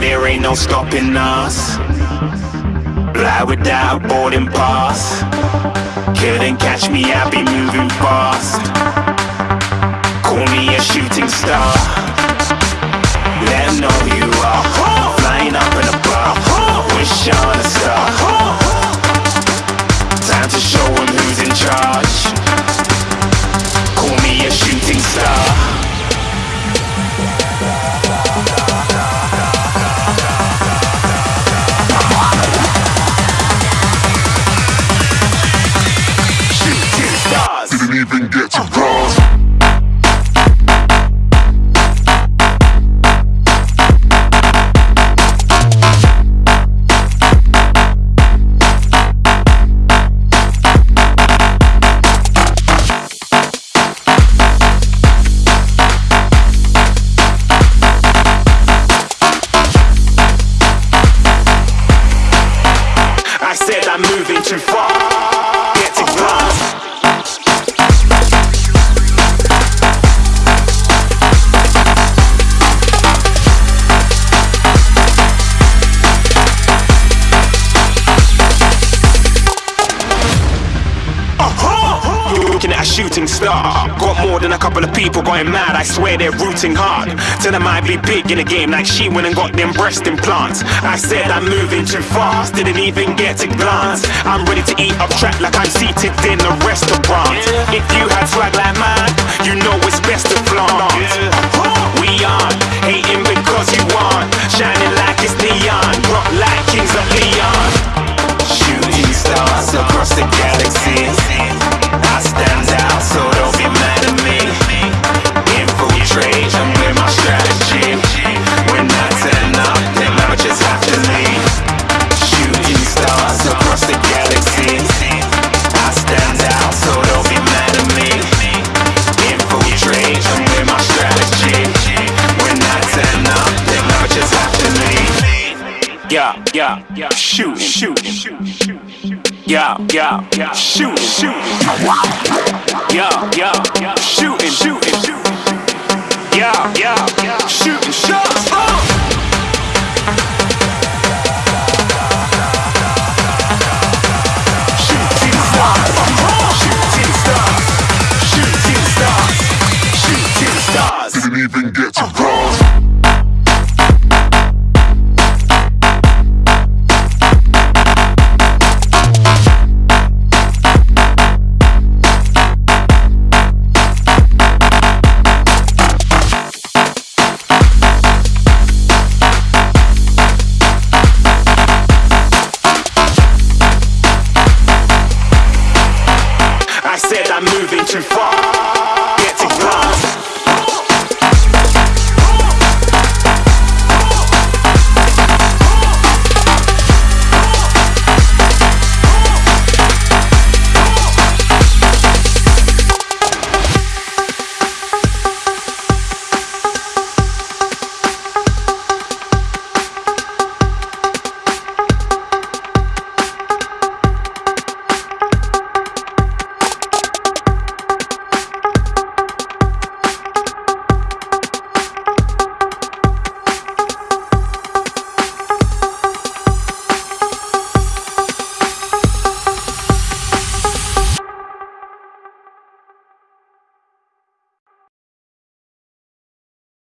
there ain't no stopping us. Fly without boarding pass. Couldn't catch me, I be moving fast. Call me a shooting star. I said I'm moving too far. Get to Looking at a shooting star. Got more than a couple of people going mad. I swear they're rooting hard. Tell them I be big in the game like she went and got them breast implants. I said I'm moving too fast, didn't even get to glance. I'm ready to eat up track like I'm seated in a restaurant. If you had swag like mine, you know it's best to flaunt. Yeah, yeah, yeah, shoot, shoot, shoot. Yeah, yeah, yeah, shooting, shooting. Yeah, yeah, yeah, shooting, shooting, shooting. Yeah, yeah, yeah. Uh. Shooting stars. Didn't even get said I'm moving too far.